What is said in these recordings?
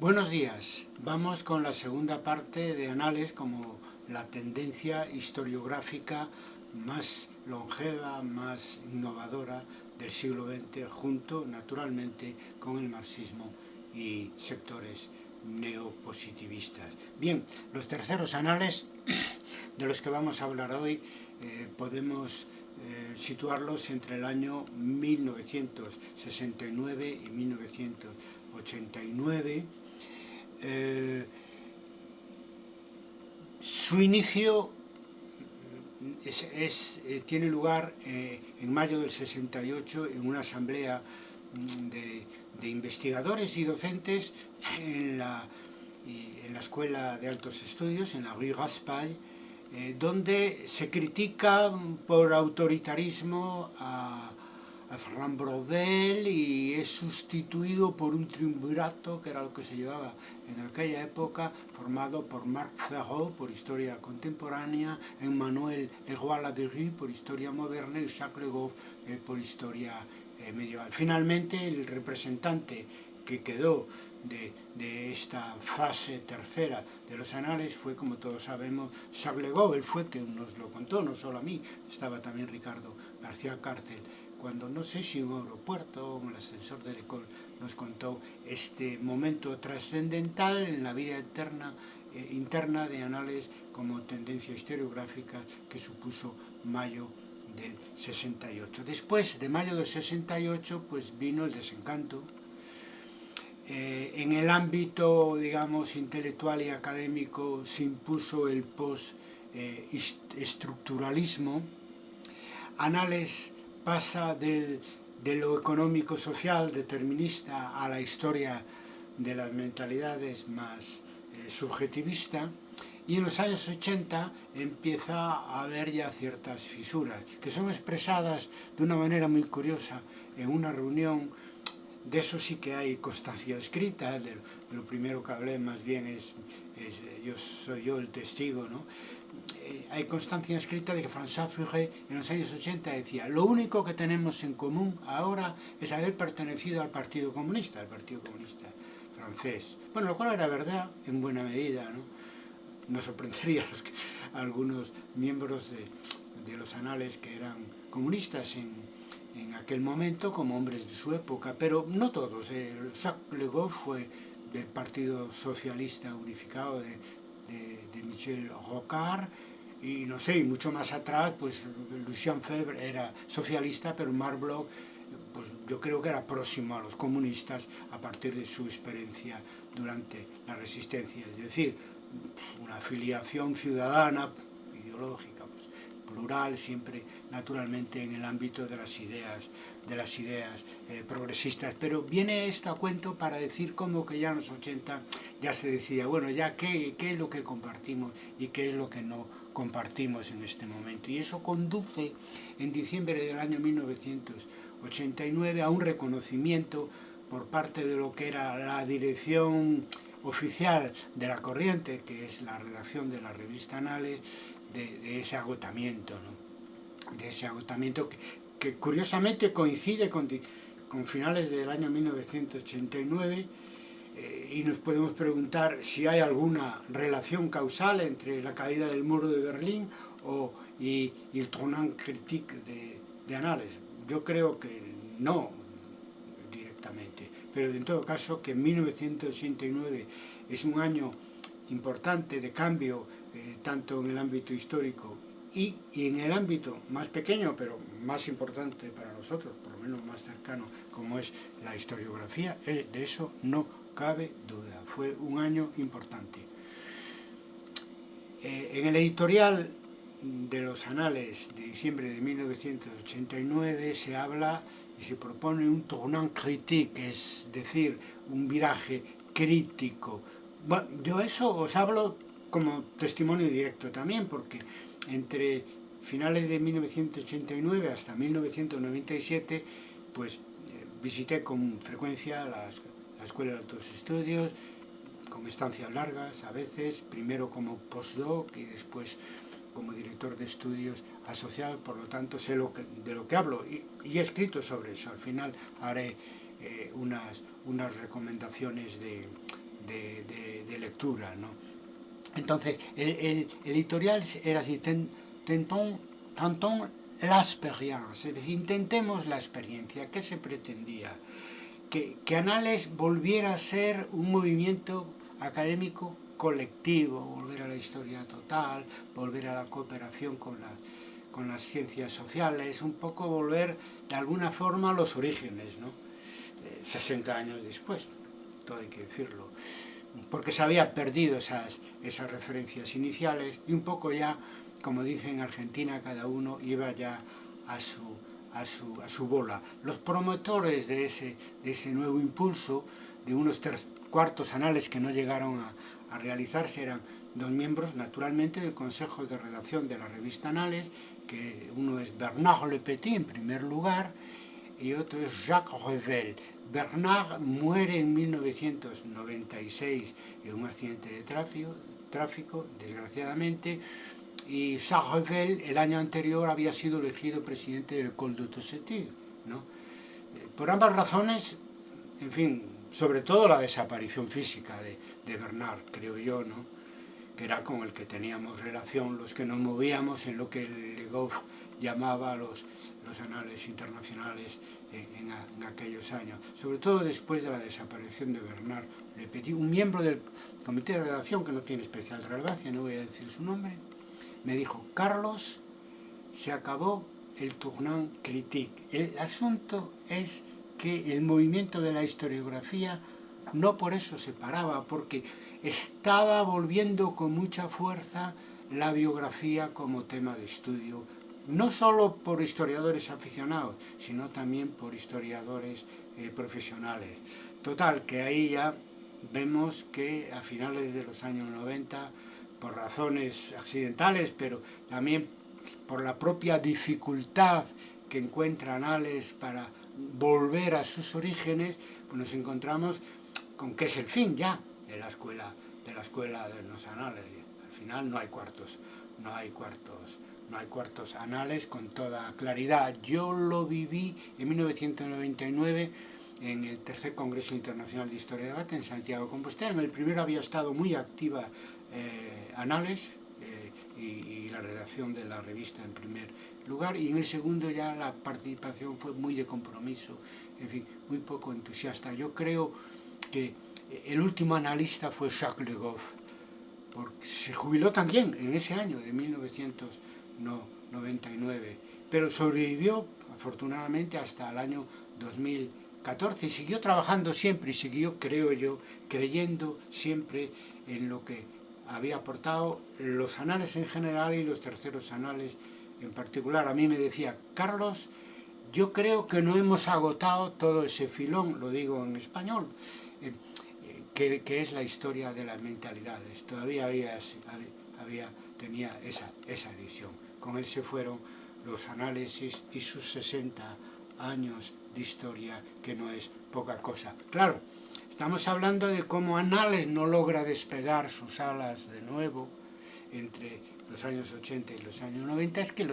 Buenos días, vamos con la segunda parte de Anales como la tendencia historiográfica más longeva, más innovadora del siglo XX, junto naturalmente con el marxismo y sectores neopositivistas. Bien, los terceros anales de los que vamos a hablar hoy eh, podemos eh, situarlos entre el año 1969 y 1989. Eh, su inicio eh, tiene lugar en mayo del 68 en una asamblea mm, de, investigadores y docentes en la, Escuela de Altos Estudios, en la Rue Raspail, eh, donde se critica por autoritarismo a, Ferran y es sustituido por un triunvirato, que era lo que se llevaba en aquella época, formado por Marc Ferraud por historia contemporánea, Emmanuel Leroy-Ladurie por historia moderna y Jacques Le eh, por historia eh, medieval. Finalmente, el representante que quedó de, de, esta fase tercera de los anales fue, como todos sabemos, Jacques Le Goff, él fue quien nos lo contó, no solo a mí, estaba también Ricardo García Cárcel, cuando no sé si un aeropuerto o un ascensor de Lecol nos contó este momento trascendental en la vida eterna, eh, interna de anales como tendencia historiográfica que supuso mayo del 68. Después de mayo del 68 pues vino el desencanto, eh, en el ámbito, digamos, intelectual y académico se impuso el post-estructuralismo. Anales pasa del, de lo económico-social determinista a la historia de las mentalidades más eh, subjetivista y en los años 80 empieza a haber ya ciertas fisuras que son expresadas de una manera muy curiosa en una reunión de eso sí que hay constancia escrita, de, lo primero que hablé más bien es, es yo soy yo el testigo, ¿no? Eh, hay constancia escrita de que François Furet en los años 80 decía lo único que tenemos en común ahora es haber pertenecido al Partido Comunista, al Partido Comunista francés. Bueno, lo cual era verdad en buena medida, ¿no? Nos sorprendería a, los que, algunos miembros de, los anales que eran comunistas en, aquel momento como hombres de su época, pero no todos. Eh, Jacques Le Goff fue del Partido Socialista Unificado de, de, Michel Rocard, y no sé, y mucho más atrás, pues Lucien Febvre era socialista, pero Marc Bloch, pues yo creo que era próximo a los comunistas a partir de su experiencia durante la resistencia, es decir, una afiliación ciudadana, ideológica plural, siempre naturalmente en el ámbito de las ideas, de las ideas eh, progresistas. Pero viene esto a cuento para decir como que ya en los 80 ya se decía, bueno, ya qué, qué es lo que compartimos y qué es lo que no compartimos en este momento. Y eso conduce en diciembre del año 1989 a un reconocimiento por parte de lo que era la dirección oficial de la corriente, que es la redacción de la revista Anales, de, de ese agotamiento, ¿no? de ese agotamiento que, que curiosamente coincide con, con, finales del año 1989 eh, y nos podemos preguntar si hay alguna relación causal entre la caída del muro de Berlín o, y, y el tournant critique de, de Anales. Yo creo que no directamente, pero en todo caso que 1989 es un año importante de cambio eh, tanto en el ámbito histórico y, y, en el ámbito más pequeño, pero más importante para nosotros, por lo menos más cercano, como es la historiografía, eh, de eso no cabe duda. Fue un año importante. Eh, en el editorial de los anales de diciembre de 1989 se habla y se propone un tournant critique, es decir, un viraje crítico. Bueno, yo eso os hablo como testimonio directo también, porque entre finales de 1989 hasta 1997, pues eh, visité con frecuencia las, la Escuela de Altos Estudios, con estancias largas a veces, primero como postdoc y después como director de estudios asociado, por lo tanto sé lo de lo que hablo y, he escrito sobre eso. Al final haré eh, unas, unas recomendaciones de, de, lectura. ¿no? Entonces, el, editorial era así, tentón, tantón la experiencia, intentemos la experiencia, ¿qué se pretendía? Que, que Anales volviera a ser un movimiento académico colectivo, volver a la historia total, volver a la cooperación con, con las ciencias sociales, un poco volver de alguna forma a los orígenes, ¿no? 60 eh, años después, todo hay que decirlo, porque se había perdido esas, esas referencias iniciales y un poco ya, como dice en Argentina, cada uno iba ya a su, a su, a su bola. Los promotores de ese, de ese nuevo impulso, de unos cuartos anales que no llegaron a, a realizarse eran dos miembros, naturalmente, del Consejo de Redacción de la revista Anales, que uno es Bernard Le Petit, en primer lugar, y otro es Jacques Revel. Bernard muere en 1996 en un accidente de tráfico, tráfico desgraciadamente, y Jacques Revel el año anterior había sido elegido presidente del Col de Tossetil. ¿no? Eh, por ambas razones, en fin, sobre todo la desaparición física de, de Bernard, creo yo, ¿no? que era con el que teníamos relación, los que nos movíamos en lo que Le Goff llamaba los, los anales internacionales en, en, aquellos años, sobre todo después de la desaparición de Bernard Le Petit, un miembro del comité de redacción que no tiene especial relevancia, no voy a decir su nombre, me dijo, Carlos, se acabó el tournant critique. El asunto es que el movimiento de la historiografía no por eso se paraba, porque estaba volviendo con mucha fuerza la biografía como tema de estudio, no solo por historiadores aficionados, sino también por historiadores eh, profesionales. Total, que ahí ya vemos que a finales de los años 90, por razones accidentales, pero también por la propia dificultad que encuentra Anales para volver a sus orígenes, pues nos encontramos con qué es el fin ya de la escuela de la escuela de los anales. Al final no hay cuartos, no hay cuartos, no hay cuartos anales con toda claridad. Yo lo viví en 1999 en el tercer Congreso Internacional de Historia de Debate en Santiago de Compostela. En el primero había estado muy activa eh, Anales eh, y, la redacción de la revista en primer lugar y en el segundo ya la participación fue muy de compromiso, en fin, muy poco entusiasta. Yo creo que el último analista fue Jacques Le Goff, porque se jubiló también en ese año de 1999, pero sobrevivió afortunadamente hasta el año 2014 y siguió trabajando siempre y siguió, creo yo, creyendo siempre en lo que había aportado los anales en general y los terceros anales en particular. A mí me decía, Carlos, yo creo que no hemos agotado todo ese filón, lo digo en español, que, es la historia de las mentalidades. Todavía había, había, tenía esa, esa visión. Con él se fueron los análisis y sus 60 años de historia, que no es poca cosa. Claro, estamos hablando de cómo Anales no logra despegar sus alas de nuevo entre los años 80 y los años 90, es que,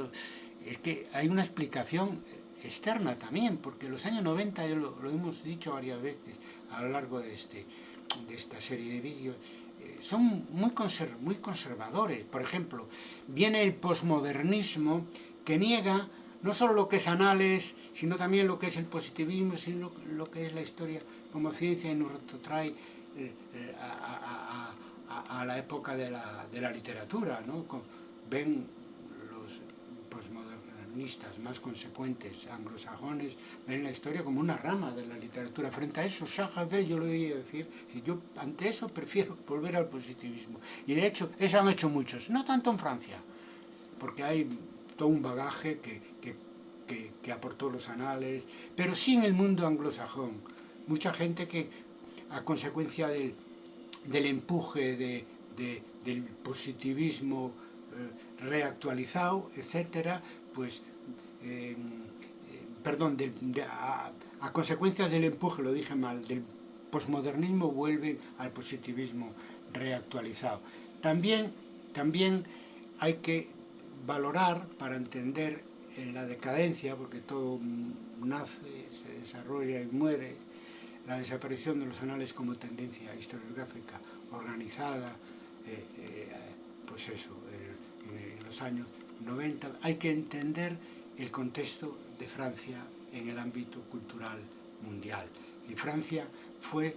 es que hay una explicación externa también, porque los años 90, lo, lo hemos dicho varias veces a lo largo de este, de esta serie de vídeos son muy, muy conservadores. Por ejemplo, viene el posmodernismo que niega no solo lo que es anales, sino también lo que es el positivismo, sino lo que es la historia como ciencia y nos retrotrae eh, eh, a, la época de la, de la literatura. ¿no? Ven los posmodernistas más consecuentes anglosajones ven la historia como una rama de la literatura. Frente a eso, Chagall, yo lo oí decir, y yo ante eso prefiero volver al positivismo. Y de hecho, eso han hecho muchos, no tanto en Francia, porque hay todo un bagaje que, que, que, aportó los anales, pero sí en el mundo anglosajón. Mucha gente que, a consecuencia del, del empuje de, de, del positivismo eh, reactualizado, etcétera, pues, eh, perdón, a, consecuencias del empuje, lo dije mal, del posmodernismo vuelve al positivismo reactualizado. También, también hay que valorar para entender la decadencia, porque todo nace, se desarrolla y muere, la desaparición de los anales como tendencia historiográfica organizada, eh, eh, pues eso, en los años 90, hay que entender el contexto de Francia en el ámbito cultural mundial. Y Francia fue,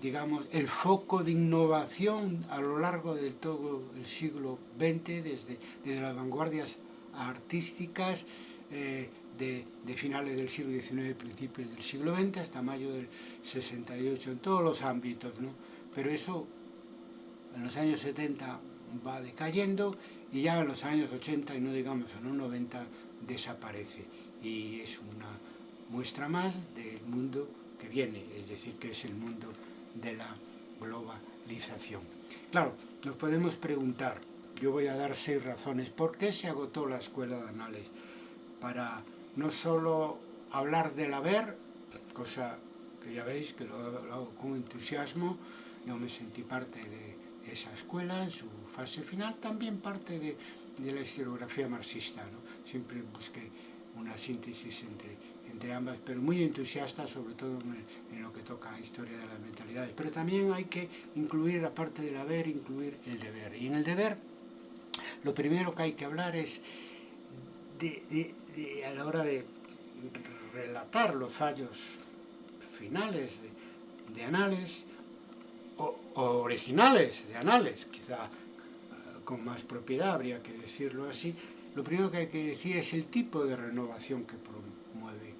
digamos, el foco de innovación a lo largo de todo el siglo XX, desde, desde las vanguardias artísticas eh, de, finales del siglo XIX principios del siglo XX hasta mayo del 68, en todos los ámbitos, ¿no? Pero eso en los años 70 va decayendo y ya en los años 80 y no digamos en los 90 desaparece y es una muestra más del mundo que viene, es decir, que es el mundo de la globalización. Claro, nos podemos preguntar, yo voy a dar seis razones, ¿por qué se agotó la escuela de anales? Para no solo hablar del haber, cosa que ya veis que lo, hago con entusiasmo, yo me sentí parte de esa escuela en su fase final, también parte de, de la historiografía marxista, ¿no? siempre busqué una síntesis entre, entre ambas, pero muy entusiasta sobre todo en, lo que toca a historia de las mentalidades. Pero también hay que incluir, aparte del haber, incluir el deber. Y en el deber, lo primero que hay que hablar es de, de, a la hora de relatar los fallos finales de, de anales, originales de anales, quizá uh, con más propiedad habría que decirlo así, lo primero que hay que decir es el tipo de renovación que promueve,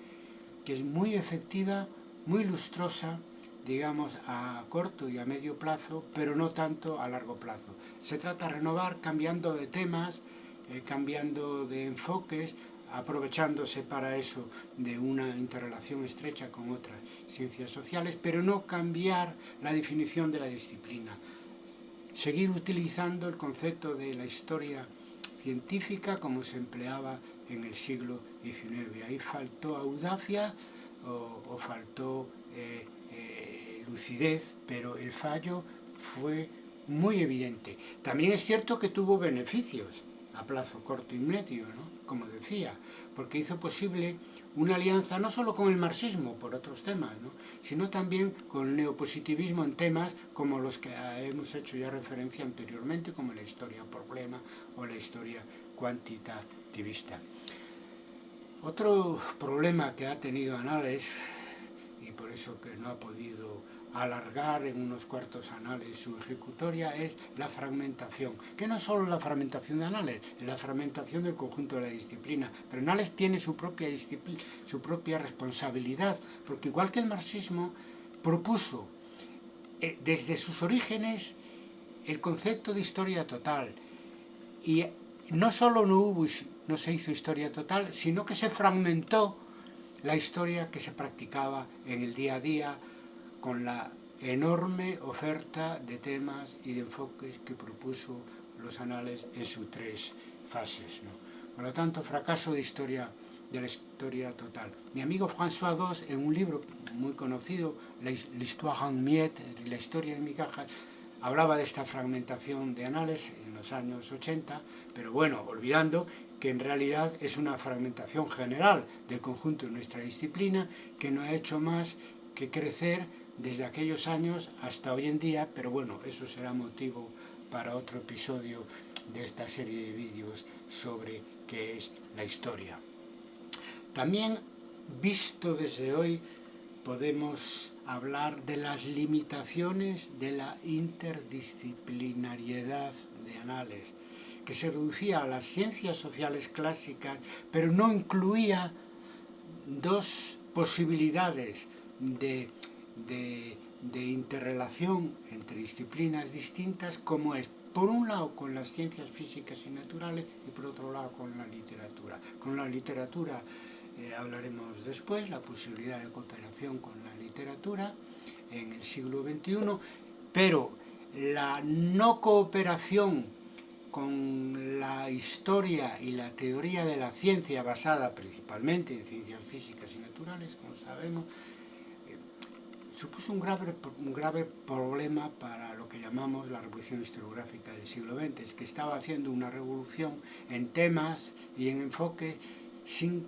que es muy efectiva, muy lustrosa, digamos, a corto y a medio plazo, pero no tanto a largo plazo. Se trata de renovar cambiando de temas, eh, cambiando de enfoques, aprovechándose para eso de una interrelación estrecha con otras ciencias sociales, pero no cambiar la definición de la disciplina. Seguir utilizando el concepto de la historia científica como se empleaba en el siglo XIX. Ahí faltó audacia o, faltó eh, eh, lucidez, pero el fallo fue muy evidente. También es cierto que tuvo beneficios a plazo corto y medio, ¿no? como decía, porque hizo posible una alianza no solo con el marxismo por otros temas, ¿no? sino también con el neopositivismo en temas como los que hemos hecho ya referencia anteriormente, como la historia problema o la historia cuantitativista. Otro problema que ha tenido Anales, y por eso que no ha podido alargar en unos cuartos anales su ejecutoria es la fragmentación, que no es solo la fragmentación de anales, es la fragmentación del conjunto de la disciplina, pero Anales tiene su propia, su propia responsabilidad, porque igual que el marxismo propuso eh, desde sus orígenes el concepto de historia total, y no solo no, hubo, no se hizo historia total, sino que se fragmentó la historia que se practicaba en el día a día, con la enorme oferta de temas y de enfoques que propuso los anales en sus tres fases. ¿no? Por lo tanto, fracaso de historia de la historia total. Mi amigo François II, en un libro muy conocido, L'Histoire en miettes, la historia en migajas, hablaba de esta fragmentación de anales en los años 80, pero bueno, olvidando que en realidad es una fragmentación general del conjunto de nuestra disciplina que no ha hecho más que crecer desde aquellos años hasta hoy en día, pero bueno, eso será motivo para otro episodio de esta serie de vídeos sobre qué es la historia. También, visto desde hoy, podemos hablar de las limitaciones de la interdisciplinariedad de Anales, que se reducía a las ciencias sociales clásicas, pero no incluía dos posibilidades de de, de interrelación entre disciplinas distintas como es por un lado con las ciencias físicas y naturales y por otro lado con la literatura. Con la literatura eh, hablaremos después, la posibilidad de cooperación con la literatura en el siglo XXI, pero la no cooperación con la historia y la teoría de la ciencia basada principalmente en ciencias físicas y naturales, como sabemos, supuso un grave, un grave problema para lo que llamamos la revolución historiográfica del siglo XX, es que estaba haciendo una revolución en temas y en enfoques sin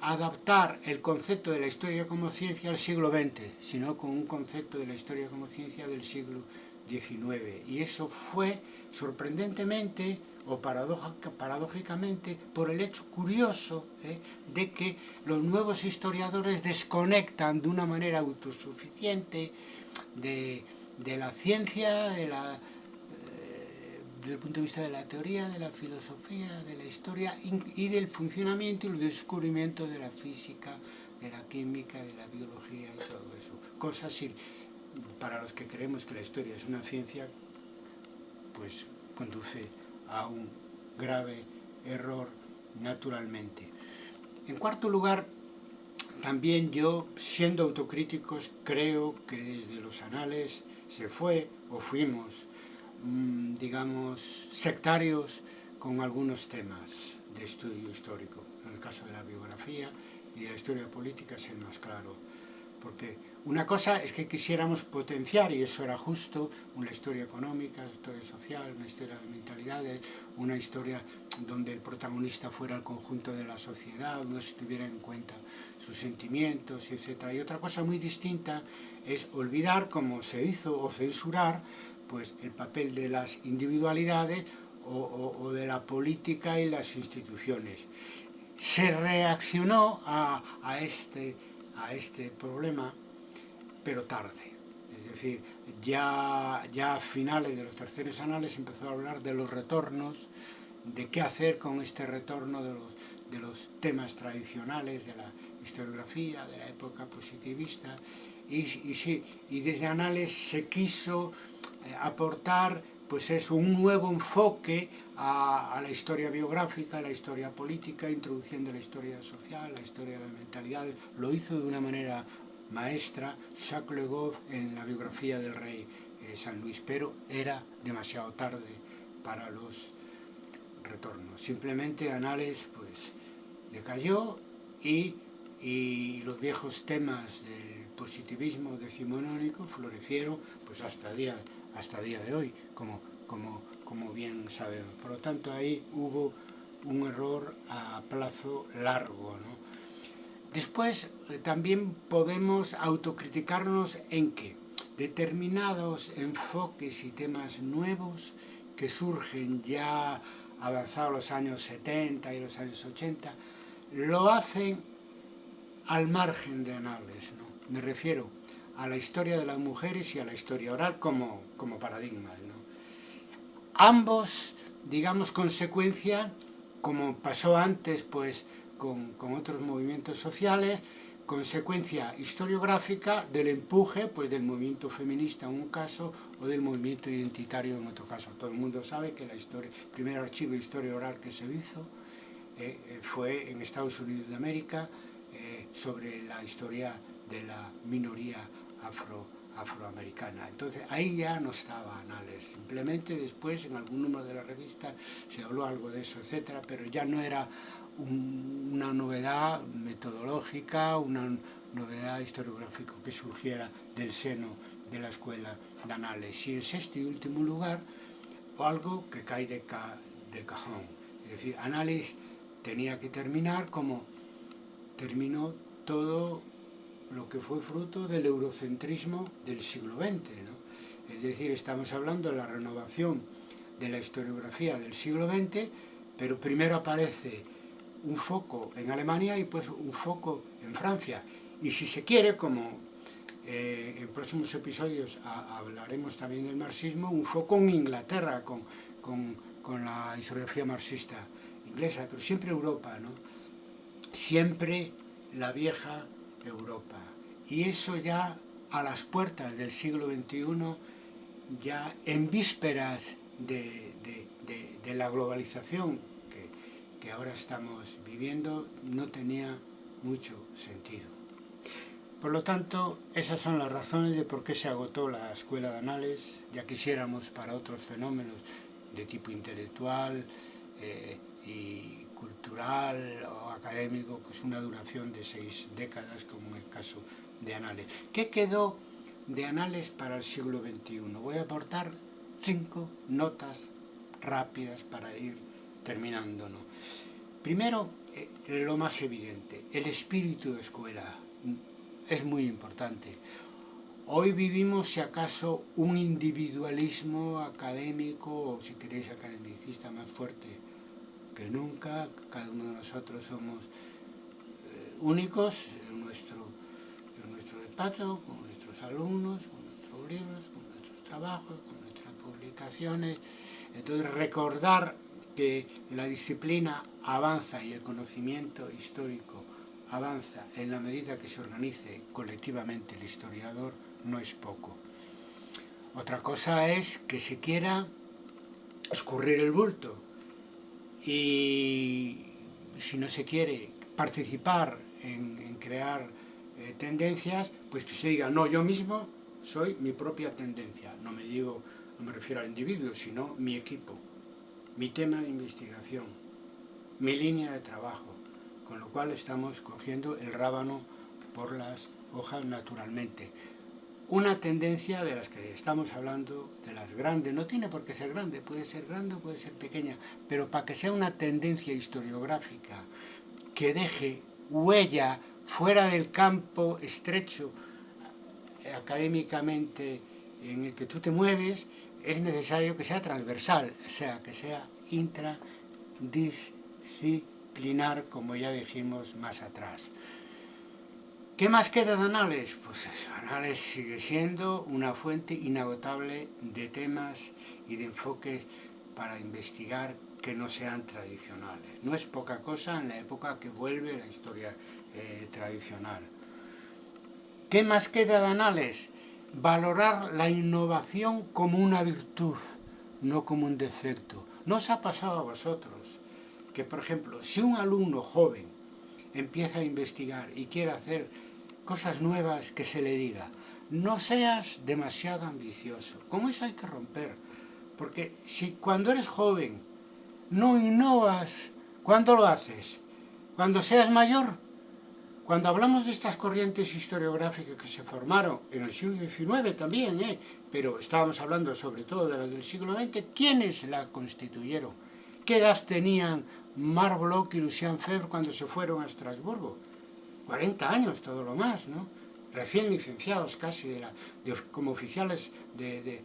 adaptar el concepto de la historia como ciencia al siglo XX, sino con un concepto de la historia como ciencia del siglo XIX. Y eso fue, sorprendentemente, o paradójicamente, por el hecho curioso ¿eh? de que los nuevos historiadores desconectan de una manera autosuficiente de, la ciencia, de la desde el punto de vista de la teoría, de la filosofía, de la historia y del funcionamiento y el descubrimiento de la física, de la química, de la biología y todo eso. Cosas para los que creemos que la historia es una ciencia, pues conduce a un grave error naturalmente. En cuarto lugar, también yo, siendo autocríticos, creo que desde los anales se fue o fuimos Mm, digamos, sectarios con algunos temas de estudio histórico. En el caso de la biografía y la historia política es el más claro. Porque una cosa es que quisiéramos potenciar, y eso era justo, una historia económica, una historia social, una historia de mentalidades, una historia donde el protagonista fuera el conjunto de la sociedad, donde se tuviera en cuenta sus sentimientos, etc. Y otra cosa muy distinta es olvidar, como se hizo, o censurar, pues el papel de las individualidades o, de la política y las instituciones. Se reaccionó a, este, a este problema, pero tarde. Es decir, ya, ya a finales de los terceros anales empezó a hablar de los retornos, de qué hacer con este retorno de los, de los temas tradicionales de la historiografía, de la época positivista, y, y, sí, y desde Anales se quiso eh, aportar pues es un nuevo enfoque a, la historia biográfica, a la historia política, introduciendo la historia social, la historia de las mentalidades. Lo hizo de una manera maestra Jacques Le Goff en la biografía del rey eh, San Luis, pero era demasiado tarde para los retornos. Simplemente Anales pues decayó y, y los viejos temas del positivismo decimonónico florecieron pues hasta día hasta día de hoy, como, como, como bien sabemos. Por lo tanto, ahí hubo un error a plazo largo. ¿no? Después, eh, también podemos autocriticarnos en que determinados enfoques y temas nuevos que surgen ya avanzados los años 70 y los años 80, lo hacen al margen de análisis. ¿no? Me refiero a la historia de las mujeres y a la historia oral como, como paradigmas. ¿no? Ambos, digamos, consecuencia, como pasó antes pues, con, otros movimientos sociales, consecuencia historiográfica del empuje pues, del movimiento feminista en un caso o del movimiento identitario en otro caso. Todo el mundo sabe que la el primer archivo de historia oral que se hizo eh, eh, fue en Estados Unidos de América eh, sobre la historia de la minoría afro, afroamericana. Entonces ahí ya no estaba Anales, simplemente después en algún número de la revista se habló algo de eso, etcétera, pero ya no era una novedad metodológica, una novedad historiográfica que surgiera del seno de la escuela de Anales. Y en sexto y último lugar, algo que cae de, de cajón. Es decir, Anales tenía que terminar como terminó todo lo que fue fruto del eurocentrismo del siglo XX. ¿no? Es decir, estamos hablando de la renovación de la historiografía del siglo XX, pero primero aparece un foco en Alemania y pues un foco en Francia. Y si se quiere, como eh, en próximos episodios hablaremos también del marxismo, un foco en Inglaterra con, con, con la historiografía marxista inglesa, pero siempre Europa, ¿no? Siempre la vieja Europa. Y eso ya a las puertas del siglo XXI, ya en vísperas de, la globalización que, que ahora estamos viviendo, no tenía mucho sentido. Por lo tanto, esas son las razones de por qué se agotó la escuela de anales, ya quisiéramos para otros fenómenos de tipo intelectual eh, y cultural o académico, pues una duración de seis décadas, como en el caso de Anales. ¿Qué quedó de Anales para el siglo XXI? Voy a aportar cinco notas rápidas para ir terminando. Primero, eh, lo más evidente, el espíritu de escuela es muy importante. Hoy vivimos, si acaso, un individualismo académico, o si queréis academicista, más fuerte que nunca. Cada uno de nosotros somos eh, únicos en nuestro, en nuestro despacho, con nuestros alumnos, con nuestros libros, con nuestros trabajos, con nuestras publicaciones. Entonces, recordar que la disciplina avanza y el conocimiento histórico avanza en la medida que se organice colectivamente el historiador, no es poco. Otra cosa es que se quiera escurrir el bulto y si no se quiere participar en, crear eh, tendencias, pues que se diga, no, yo mismo soy mi propia tendencia. No me digo, no me refiero al individuo, sino mi equipo, mi tema de investigación, mi línea de trabajo, con lo cual estamos cogiendo el rábano por las hojas naturalmente una tendencia de las que estamos hablando, de las grandes, no tiene por qué ser grande, puede ser grande o puede ser pequeña, pero para que sea una tendencia historiográfica que deje huella fuera del campo estrecho eh, académicamente en el que tú te mueves, es necesario que sea transversal, o sea, que sea intradisciplinar, como ya dijimos más atrás. ¿Qué más queda de Anales? Pues Anales sigue siendo una fuente inagotable de temas y de enfoques para investigar que no sean tradicionales. No es poca cosa en la época que vuelve la historia eh, tradicional. ¿Qué más queda de Anales? Valorar la innovación como una virtud, no como un defecto. ¿No os ha pasado a vosotros que, por ejemplo, si un alumno joven empieza a investigar y quiere hacer cosas nuevas que se le diga. No seas demasiado ambicioso. Con eso hay que romper. Porque si cuando eres joven no innovas, ¿cuándo lo haces? Cuando seas mayor. Cuando hablamos de estas corrientes historiográficas que se formaron en el siglo XIX también, ¿eh? pero estábamos hablando sobre todo de las del siglo XX, ¿quiénes la constituyeron? ¿Qué edad tenían Marc Bloch y Lucien Febvre cuando se fueron a Estrasburgo? 40 años, todo lo más, ¿no? Recién licenciados casi de la, como oficiales de, de,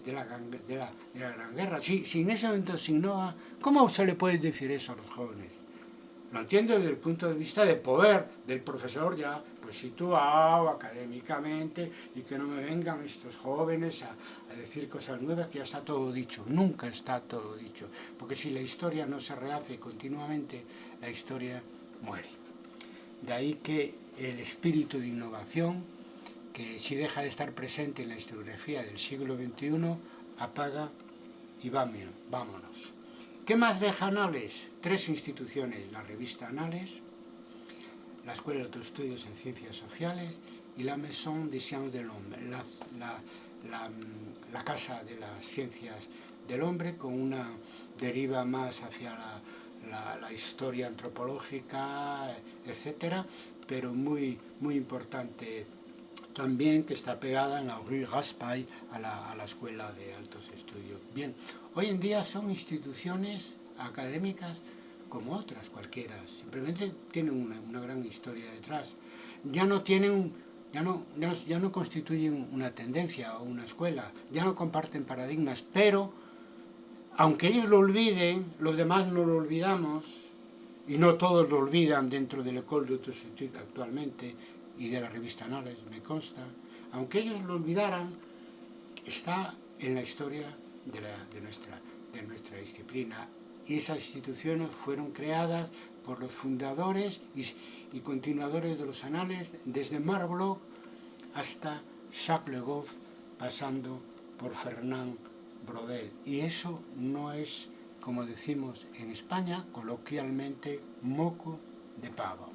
de, la, la, Gran Guerra. Si, si en ese momento se innova, ¿cómo se le puede decir eso a los jóvenes? Lo entiendo desde el punto de vista de poder del profesor ya pues situado académicamente y que no me vengan estos jóvenes a, decir cosas nuevas que ya está todo dicho. Nunca está todo dicho, porque si la historia no se rehace continuamente, la historia muere. De ahí que el espíritu de innovación, que si deja de estar presente en la historiografía del siglo XXI, apaga y vámonos. ¿Qué más deja Anales? Tres instituciones, la revista Anales, la Escuela de Estudios en Ciencias Sociales y la Maison des Sciences de l'Homme, la, Casa de las Ciencias del Hombre, con una deriva más hacia la la, historia antropológica, etcétera, pero muy, muy importante también que está pegada en la Rue Raspail a la, a la Escuela de Altos Estudios. Bien, hoy en día son instituciones académicas como otras cualquiera, simplemente tienen una, una gran historia detrás. Ya no tienen ya no, ya no constituyen una tendencia o una escuela, ya no comparten paradigmas, pero aunque ellos lo olviden, los demás no lo olvidamos, y no todos lo olvidan dentro del École d'Autosuffisance actualmente, y de la revista Anales, me consta, aunque ellos lo olvidaran, está en la historia de, nuestra, de disciplina. Y esas instituciones fueron creadas por los fundadores y, y continuadores de los anales, desde Marblot hasta Jacques Le Goff, pasando por Fernand Brodel. Y eso no es, como decimos en España, coloquialmente, moco de pavo.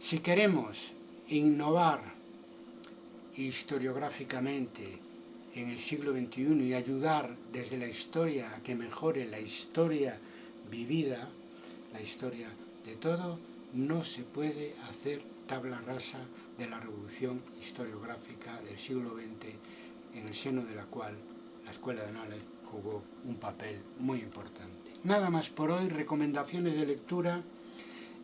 Si queremos innovar historiográficamente en el siglo XXI y ayudar desde la historia a que mejore la historia vivida, la historia de todo, no se puede hacer tabla rasa de la revolución historiográfica del siglo XX en el seno de la cual la Escuela de Anales jugó un papel muy importante. Nada más por hoy, recomendaciones de lectura.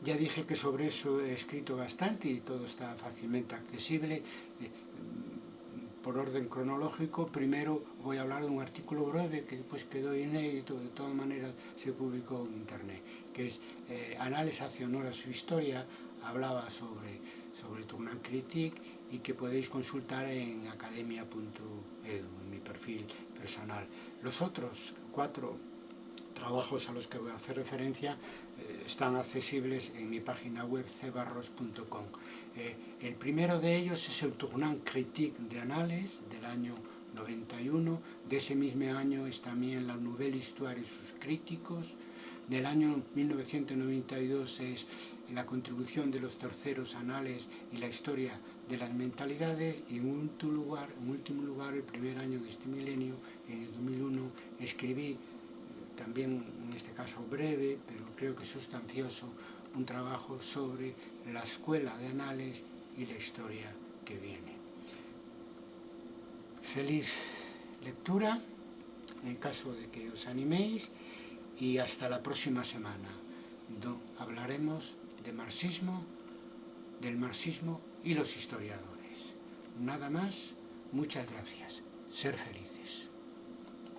Ya dije que sobre eso he escrito bastante y todo está fácilmente accesible. Eh, por orden cronológico, primero voy a hablar de un artículo breve que después quedó inédito, de todas maneras se publicó en internet, que es eh, Análisis hacia honor a su historia, hablaba sobre, sobre Tournant Critique y que podéis consultar en academia.edu, en mi perfil personal. Los otros cuatro trabajos a los que voy a hacer referencia eh, están accesibles en mi página web cebarros.com. Eh, el primero de ellos es el Tournant Critique de Anales del año 91. De ese mismo año es también la Nouvelle Histoire y sus críticos. Del año 1992 es la contribución de los terceros anales y la historia de las mentalidades y en último lugar, en último lugar el primer año de este milenio, en el 2001, escribí eh, también en este caso breve, pero creo que sustancioso, un trabajo sobre la escuela de anales y la historia que viene. Feliz lectura, en caso de que os animéis, y hasta la próxima semana, donde hablaremos de marxismo, del marxismo y los historiadores. Nada más, muchas gracias. Ser felices.